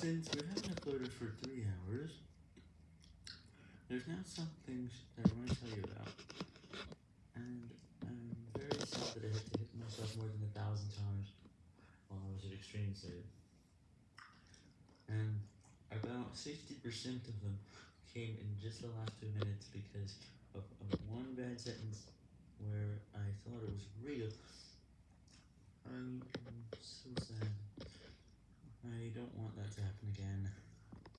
Since we haven't uploaded for 3 hours, there's now some things that I want to tell you about, and I'm very sad that I had to hit myself more than a thousand times while I was at Extreme Save, and about 60% of them came in just the last 2 minutes because of, of one bad sentence where I thought it was real. I'm, I'm so sad. I don't want that to happen.